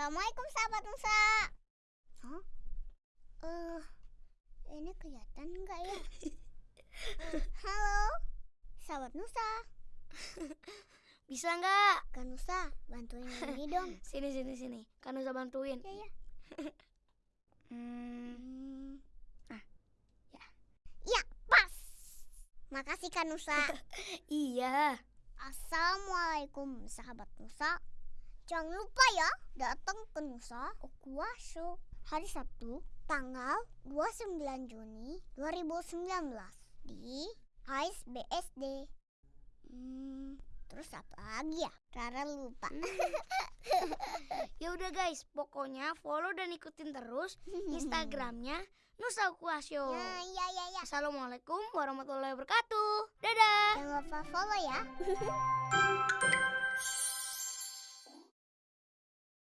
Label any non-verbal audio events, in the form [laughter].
Assalamualaikum sahabat Nusa. Hah? Eh, ini kelihatan nggak ya? [laughs] Halo, sahabat Nusa. [laughs] Bisa nggak? Kak Nusa, bantuin ini dong. [laughs] Sini sini sini. Kan usah bantuin. Ya ya. Hmm, Hmm. Ah, ya. Ya, pas. Makasih Kak Nusa. iya. Assalamualaikum sahabat Nusa. Jangan lupa ya datang ke Nusa Okuaso hari Sabtu tanggal 29 Juni 2019 di HIS BSD. Hmm, terus apa lagi ya? Rara lupa. [laughs] Ya udah guys, pokoknya follow dan ikutin terus [laughs] Instagramnya Nusa Kuasyo. Ya, ya, ya, ya. Assalamualaikum warahmatullahi wabarakatuh. Dadah. Jangan lupa follow ya. [laughs]